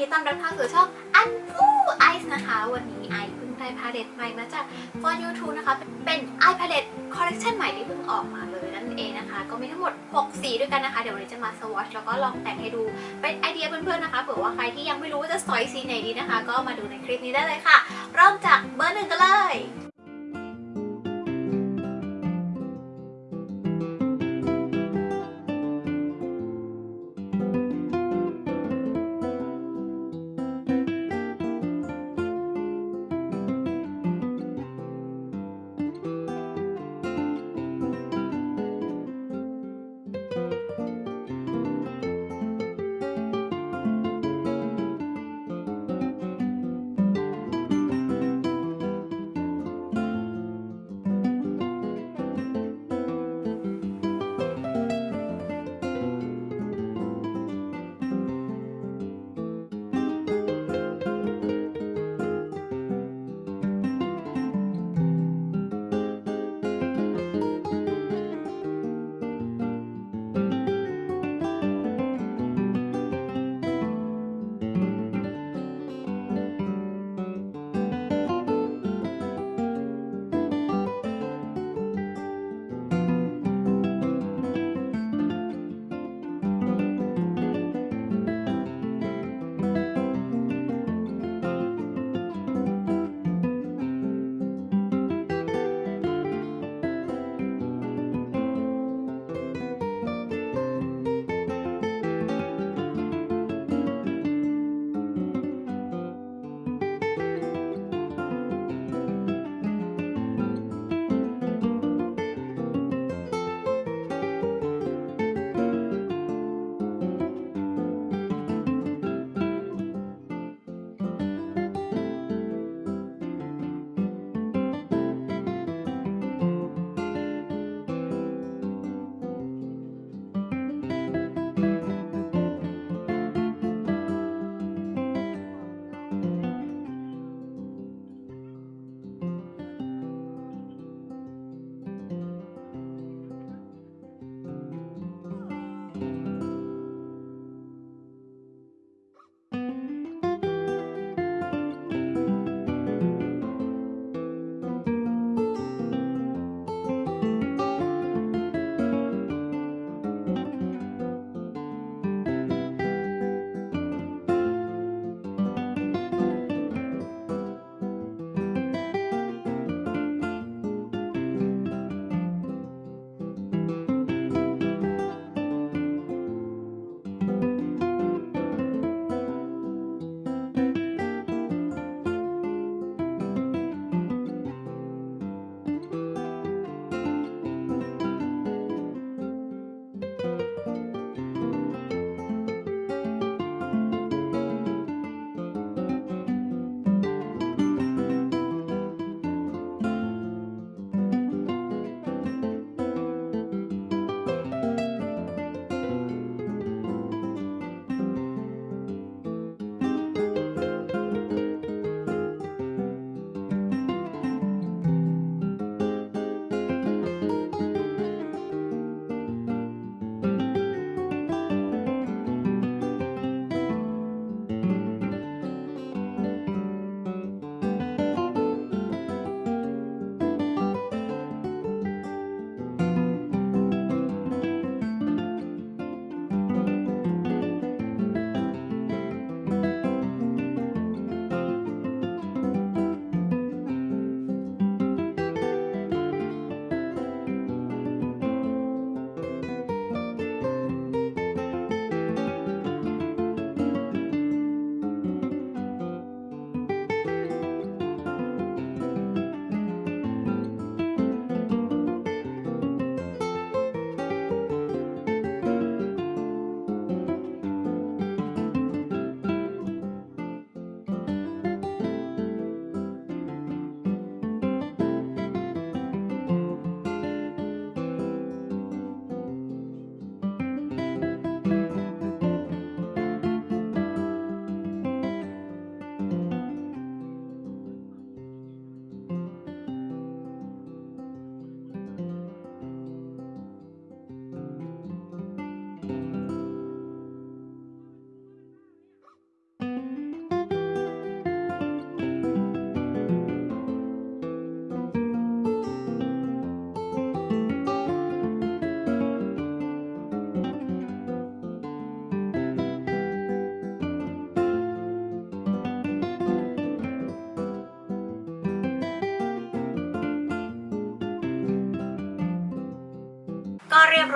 ดีต้อนรับเข้าสู่ช่องอันฟูไอซ์นะคะ วันนี้ไอซ์เพิ่งได้ palette ใหม่มาจาก4U2นะคะ เป็น eye palette collection ใหม่ที่เพิ่งออกมาเลยนั่นเองนะคะ ก็มีทั้งหมด 6 สีด้วยกันนะคะ เดี๋ยววันนี้จะมาสวอชแล้วก็ลองแต่งให้ดูเป็นไอเดียเพื่อนๆนะคะเผื่อว่าใครที่ยังไม่รู้ว่าจะสอยสีไหนดีนะคะ ก็มาดูในคลิปนี้ได้เลยค่ะ เริ่มจากเบอร์หนึ่งกันเลย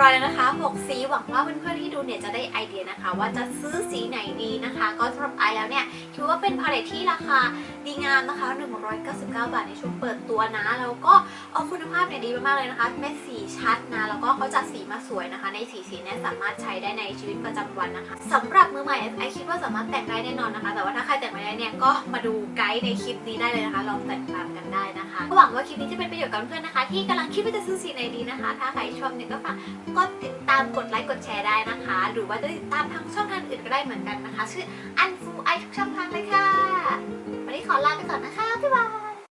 ร้อยแล้วนะคะ 6 สีหวังว่าเพื่อนๆที่ดูเนี่ยจะได้ไอเดียนะคะ ว่าจะซื้อสีไหนดีนะคะ ก็สำหรับไอแล้วเนี่ยคิดว่าเป็นพาเลทที่ราคา ดีงามนะคะ 199 บาทในช่วงเปิดตัวนะ แล้วก็เอาคุณภาพเนี่ยดีมากๆเลยนะคะ เม็ดสีชัดนะ แล้วก็เขาจัดสีมาสวยนะคะ ในสีสีเนี่ยสามารถใช้ได้ในชีวิตประจำวันนะคะสำหรับมือใหม่ไอคิดว่าสามารถแต่งได้แน่นอนนะคะ แต่ว่าถ้าใครแต่งไม่ได้เนี่ยก็มาดูไกด์ในคลิปนี้ได้เลยนะคะ ลองแต่งตามกันได้นะคะหวังว่าคลิปนี้จะเป็นประโยชน์กับเพื่อนนะคะ ที่กำลังคิดว่าจะซื้อสีไหนดีนะคะ ถ้าใครชอบเนี่ยก็ฝากกดติดตามกดไลค์กดแชร์ได้นะคะ หรือว่าจะติดตามทางช่องทางอื่นก็ได้เหมือนกันนะคะ ชื่ออันฟูไอทุกช่องทางเลย ขอลาไปก่อนนะคะบ๊ายบาย